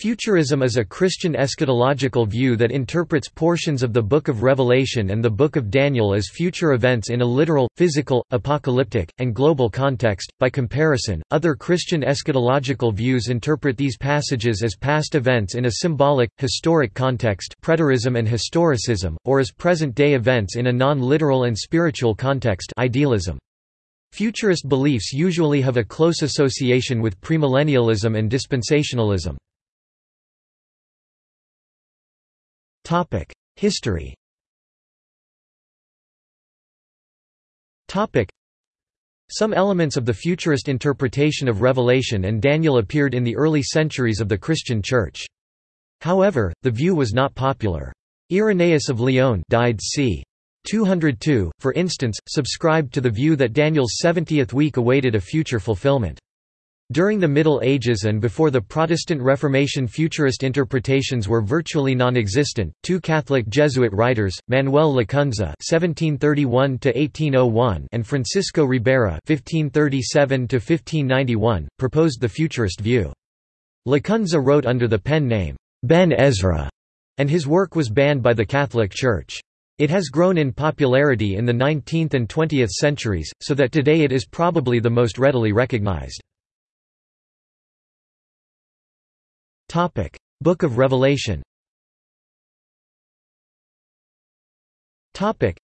Futurism is a Christian eschatological view that interprets portions of the Book of Revelation and the Book of Daniel as future events in a literal, physical, apocalyptic, and global context. By comparison, other Christian eschatological views interpret these passages as past events in a symbolic, historic context, preterism and historicism, or as present-day events in a non-literal and spiritual context, idealism. Futurist beliefs usually have a close association with premillennialism and dispensationalism. History Some elements of the futurist interpretation of Revelation and Daniel appeared in the early centuries of the Christian Church. However, the view was not popular. Irenaeus of Lyon died c. 202, for instance, subscribed to the view that Daniel's 70th week awaited a future fulfillment. During the Middle Ages and before the Protestant Reformation futurist interpretations were virtually non-existent, two Catholic Jesuit writers, Manuel Lacunza (1731–1801) and Francisco Ribera (1537–1591), proposed the futurist view. Lacunza wrote under the pen name Ben Ezra, and his work was banned by the Catholic Church. It has grown in popularity in the 19th and 20th centuries, so that today it is probably the most readily recognized. Topic: Book of Revelation. Topic: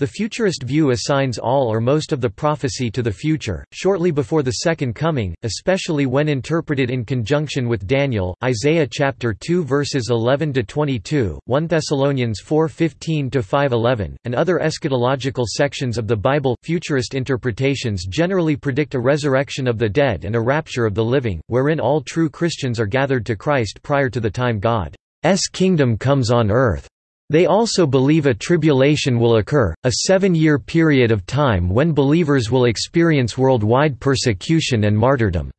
The futurist view assigns all or most of the prophecy to the future, shortly before the second coming, especially when interpreted in conjunction with Daniel, Isaiah chapter 2 verses 11 to 22, 1 Thessalonians 4:15 to 5:11, and other eschatological sections of the Bible. Futurist interpretations generally predict a resurrection of the dead and a rapture of the living, wherein all true Christians are gathered to Christ prior to the time God's kingdom comes on earth. They also believe a tribulation will occur, a seven-year period of time when believers will experience worldwide persecution and martyrdom.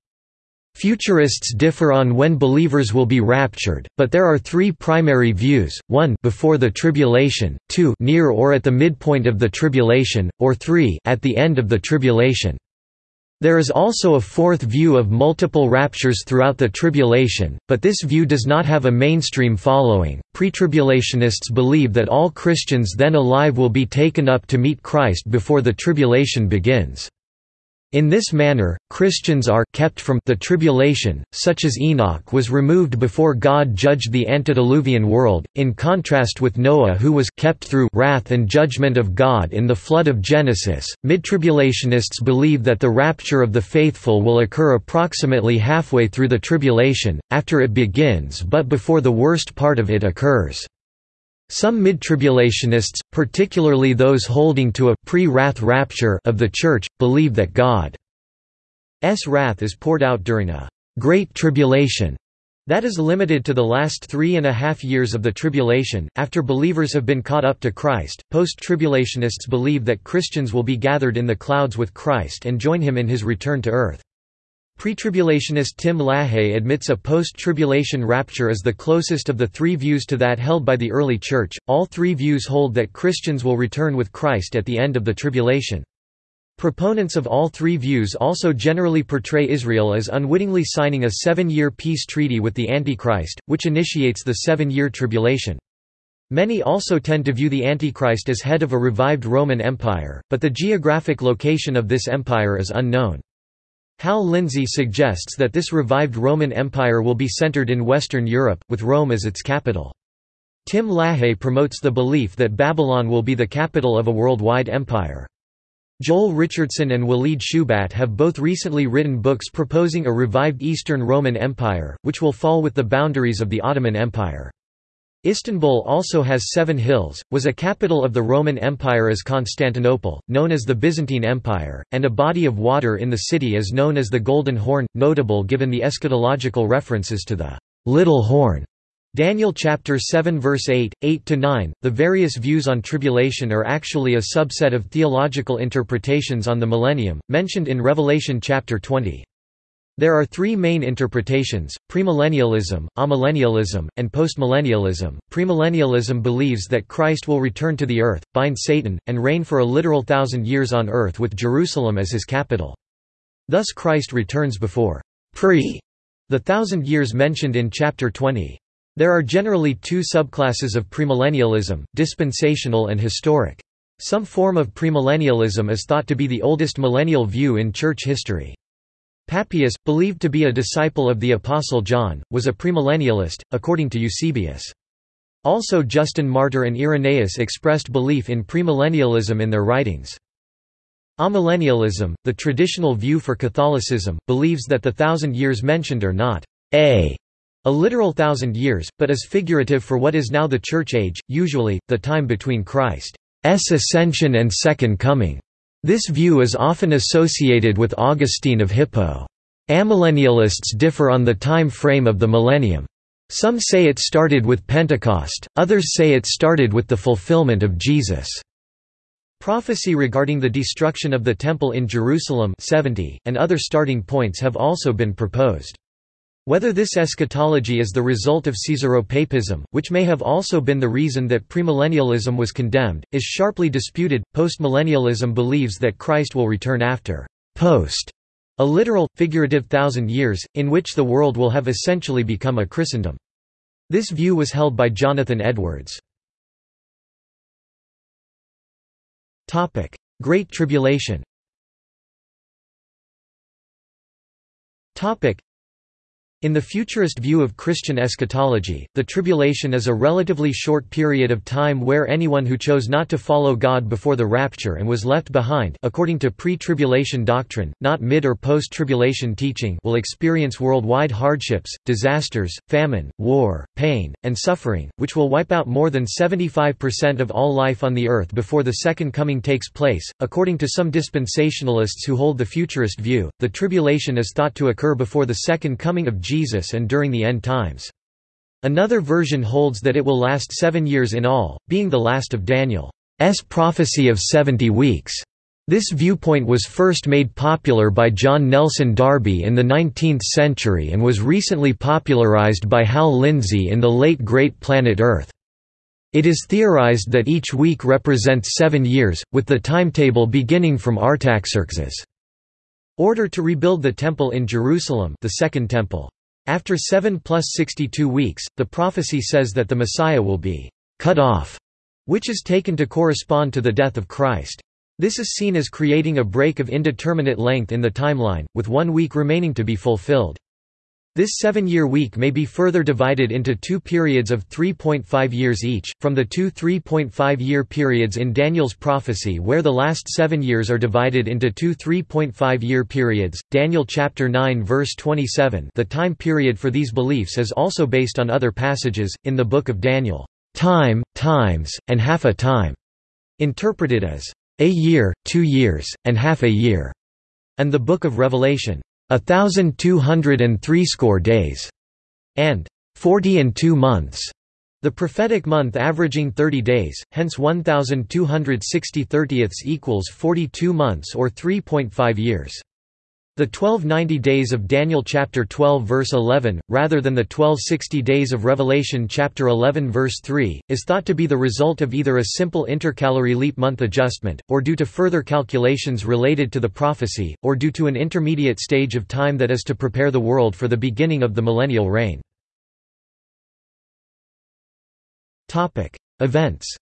Futurists differ on when believers will be raptured, but there are three primary views, 1 before the tribulation, 2 near or at the midpoint of the tribulation, or 3 at the end of the tribulation. There is also a fourth view of multiple raptures throughout the tribulation, but this view does not have a mainstream following. Pretribulationists believe that all Christians then alive will be taken up to meet Christ before the tribulation begins. In this manner, Christians are kept from the tribulation, such as Enoch was removed before God judged the antediluvian world, in contrast with Noah who was kept through wrath and judgment of God in the flood of Genesis. Midtribulationists believe that the rapture of the faithful will occur approximately halfway through the tribulation, after it begins but before the worst part of it occurs. Some mid-tribulationists, particularly those holding to a pre-wrath rapture of the Church, believe that God's wrath is poured out during a great tribulation that is limited to the last three and a half years of the tribulation, after believers have been caught up to Christ. Post-tribulationists believe that Christians will be gathered in the clouds with Christ and join him in his return to earth. Pretribulationist Tim LaHaye admits a post-tribulation rapture as the closest of the three views to that held by the early church. All three views hold that Christians will return with Christ at the end of the tribulation. Proponents of all three views also generally portray Israel as unwittingly signing a seven-year peace treaty with the Antichrist, which initiates the seven-year tribulation. Many also tend to view the Antichrist as head of a revived Roman Empire, but the geographic location of this empire is unknown. Hal Lindsey suggests that this revived Roman Empire will be centered in Western Europe, with Rome as its capital. Tim LaHaye promotes the belief that Babylon will be the capital of a worldwide empire. Joel Richardson and Walid Shoebat have both recently written books proposing a revived Eastern Roman Empire, which will fall with the boundaries of the Ottoman Empire. Istanbul also has seven hills, was a capital of the Roman Empire as Constantinople, known as the Byzantine Empire, and a body of water in the city is known as the Golden Horn, notable given the eschatological references to the Little Horn. Daniel chapter 7 verse 8, 8 to 9. the various views on tribulation are actually a subset of theological interpretations on the millennium, mentioned in Revelation chapter 20. There are three main interpretations, premillennialism, amillennialism, and postmillennialism. Premillennialism believes that Christ will return to the earth, bind Satan, and reign for a literal thousand years on earth with Jerusalem as his capital. Thus Christ returns before pre The thousand years mentioned in Chapter 20. There are generally two subclasses of premillennialism, dispensational and historic. Some form of premillennialism is thought to be the oldest millennial view in church history. Papias, believed to be a disciple of the Apostle John, was a premillennialist, according to Eusebius. Also Justin Martyr and Irenaeus expressed belief in premillennialism in their writings. Amillennialism, the traditional view for Catholicism, believes that the thousand years mentioned are not a a literal thousand years, but is figurative for what is now the Church age, usually, the time between Christ's ascension and Second Coming. This view is often associated with Augustine of Hippo. Amillennialists differ on the time frame of the millennium. Some say it started with Pentecost, others say it started with the fulfillment of Jesus' Prophecy regarding the destruction of the Temple in Jerusalem 70, and other starting points have also been proposed. Whether this eschatology is the result of Caesaropapism, which may have also been the reason that premillennialism was condemned, is sharply disputed. Postmillennialism believes that Christ will return after post a literal, figurative thousand years, in which the world will have essentially become a Christendom. This view was held by Jonathan Edwards. Great Tribulation in the futurist view of Christian eschatology, the tribulation is a relatively short period of time where anyone who chose not to follow God before the rapture and was left behind according to pre-tribulation doctrine, not mid- or post-tribulation teaching will experience worldwide hardships, disasters, famine, war, pain, and suffering, which will wipe out more than 75% of all life on the earth before the second coming takes place. According to some dispensationalists who hold the futurist view, the tribulation is thought to occur before the second coming of Jesus and during the end times. Another version holds that it will last seven years in all, being the last of Daniel's prophecy of 70 weeks. This viewpoint was first made popular by John Nelson Darby in the 19th century and was recently popularized by Hal Lindsey in the late Great Planet Earth. It is theorized that each week represents seven years, with the timetable beginning from Artaxerxes' order to rebuild the Temple in Jerusalem the Second Temple. After 7 plus 62 weeks, the prophecy says that the Messiah will be cut off, which is taken to correspond to the death of Christ. This is seen as creating a break of indeterminate length in the timeline, with one week remaining to be fulfilled. This seven-year week may be further divided into two periods of 3.5 years each, from the two 3.5-year periods in Daniel's prophecy where the last seven years are divided into two 3.5-year periods, Daniel chapter 9 verse 27 the time period for these beliefs is also based on other passages, in the book of Daniel, "...time, times, and half a time", interpreted as, "...a year, two years, and half a year", and the book of Revelation, a thousand two hundred and threescore days, and forty and two months. The prophetic month averaging 30 days, hence 1260 thirtieths equals 42 months or 3.5 years. The 1290 days of Daniel chapter 12 verse 11, rather than the 1260 days of Revelation chapter 11 verse 3, is thought to be the result of either a simple intercalary leap month adjustment, or due to further calculations related to the prophecy, or due to an intermediate stage of time that is to prepare the world for the beginning of the millennial reign. Events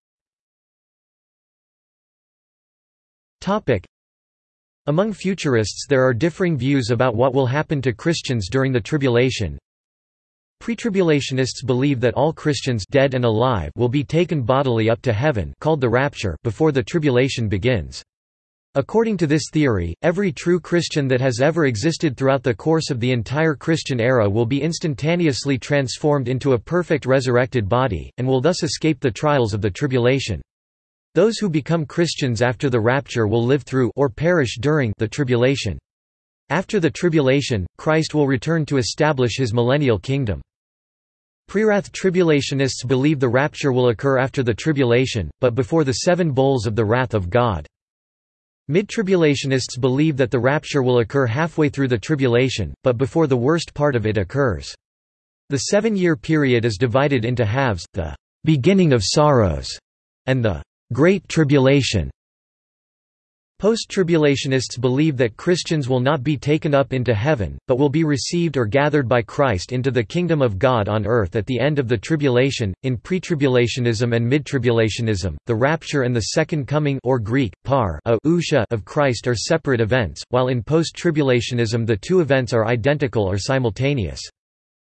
among futurists there are differing views about what will happen to Christians during the tribulation. Pretribulationists believe that all Christians dead and alive will be taken bodily up to heaven called the rapture before the tribulation begins. According to this theory, every true Christian that has ever existed throughout the course of the entire Christian era will be instantaneously transformed into a perfect resurrected body, and will thus escape the trials of the tribulation. Those who become Christians after the rapture will live through or perish during the tribulation. After the tribulation, Christ will return to establish his millennial kingdom. Prewrath tribulationists believe the rapture will occur after the tribulation, but before the seven bowls of the wrath of God. Mid-tribulationists believe that the rapture will occur halfway through the tribulation, but before the worst part of it occurs. The seven-year period is divided into halves, the beginning of sorrows, and the Great Tribulation Post-tribulationists believe that Christians will not be taken up into heaven, but will be received or gathered by Christ into the kingdom of God on earth at the end of the tribulation. In pre-tribulationism and mid-tribulationism, the rapture and the second coming or Greek par of Christ are separate events, while in post-tribulationism the two events are identical or simultaneous.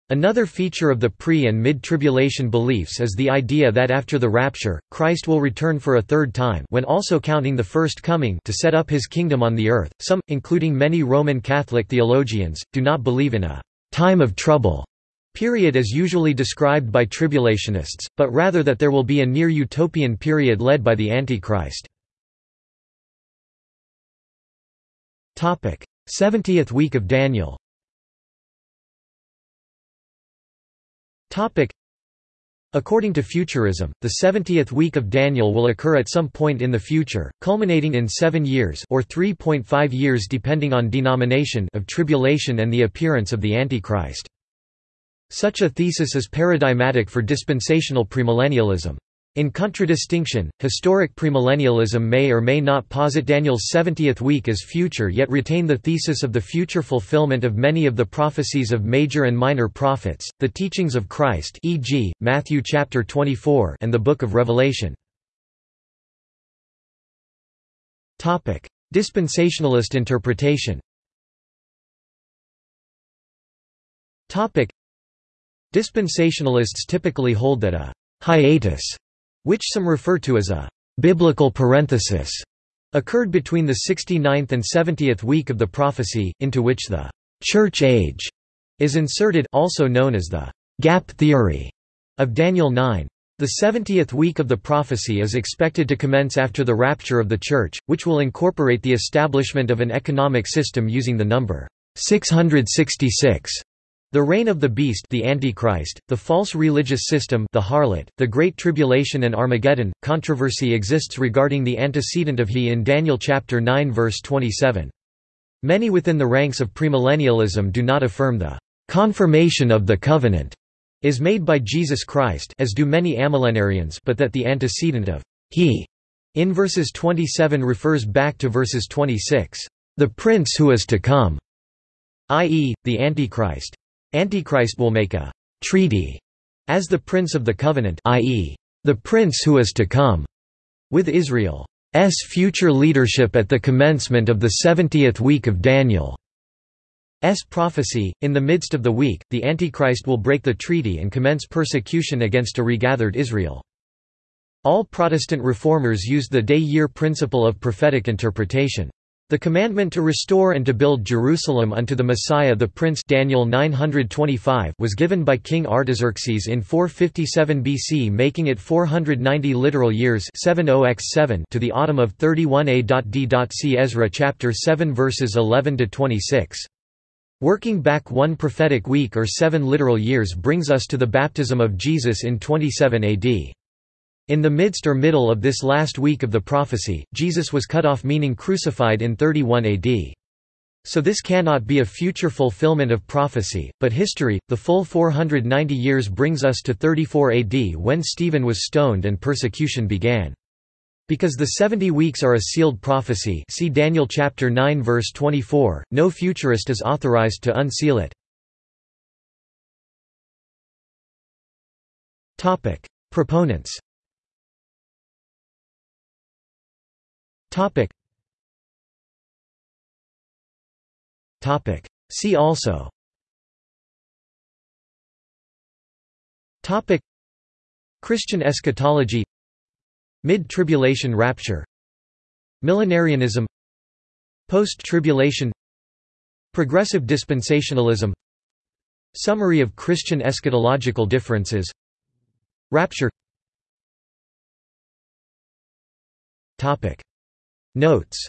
Another feature of the pre- and mid-tribulation beliefs is the idea that after the rapture, Christ will return for a third time when also counting the first coming to set up his kingdom on the earth. Some, including many Roman Catholic theologians, do not believe in a time of trouble period as usually described by tribulationists, but rather that there will be a near-utopian period led by the Antichrist. 70th week of Daniel According to Futurism, the 70th week of Daniel will occur at some point in the future, culminating in seven years or 3.5 years depending on denomination of tribulation and the appearance of the Antichrist. Such a thesis is paradigmatic for dispensational premillennialism. In contradistinction, historic premillennialism may or may not posit Daniel's 70th week as future yet retain the thesis of the future fulfillment of many of the prophecies of major and minor prophets, the teachings of Christ e.g., Matthew chapter 24 and the Book of Revelation. Dispensationalist interpretation Dispensationalists typically hold that a hiatus which some refer to as a biblical parenthesis, occurred between the 69th and 70th week of the prophecy, into which the church age is inserted also known as the gap theory of Daniel 9. The 70th week of the prophecy is expected to commence after the rapture of the Church, which will incorporate the establishment of an economic system using the number 666 the reign of the beast the Antichrist, the false religious system the harlot, the Great Tribulation and Armageddon. Controversy exists regarding the antecedent of he in Daniel chapter 9 verse 27. Many within the ranks of premillennialism do not affirm the confirmation of the covenant is made by Jesus Christ as do many amillenarians but that the antecedent of he in verses 27 refers back to verses 26, the prince who is to come, i.e., the Antichrist. Antichrist will make a treaty as the Prince of the Covenant i.e., the Prince who is to come, with Israel's future leadership at the commencement of the 70th week of Daniel's prophecy. In the midst of the week, the Antichrist will break the treaty and commence persecution against a regathered Israel. All Protestant reformers used the day-year principle of prophetic interpretation. The commandment to restore and to build Jerusalem unto the Messiah the Prince Daniel 925 was given by King Artaxerxes in 457 BC making it 490 literal years 70x7 to the autumn of 31 A.D. See Ezra chapter 7 verses 11 to 26. Working back one prophetic week or seven literal years brings us to the baptism of Jesus in 27 AD. In the midst or middle of this last week of the prophecy, Jesus was cut off meaning crucified in 31 AD. So this cannot be a future fulfillment of prophecy, but history, the full 490 years brings us to 34 AD when Stephen was stoned and persecution began. Because the 70 weeks are a sealed prophecy see Daniel chapter 9 verse 24, no futurist is authorized to unseal it. Proponents Topic. Topic. See also. Topic. Christian eschatology. Mid-tribulation rapture. Millenarianism. Post-tribulation. Progressive dispensationalism. Summary of Christian eschatological differences. Rapture. Topic. Notes